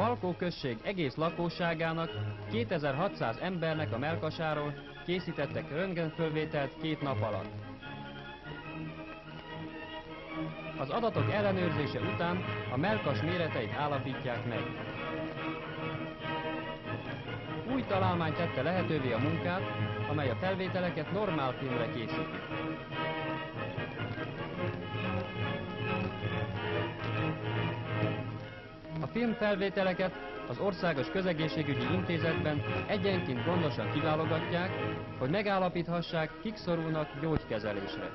Salkó község egész lakosságának, 2600 embernek a melkasáról készítettek röntgenfölvételt két nap alatt. Az adatok ellenőrzése után a melkas méreteit állapítják meg. Új találmány tette lehetővé a munkát, amely a felvételeket normál filmre készíti. Filmfelvételeket az Országos Közegészségügyi Intézetben egyenként gondosan kiválogatják, hogy megállapíthassák, kik szorulnak gyógykezelésre.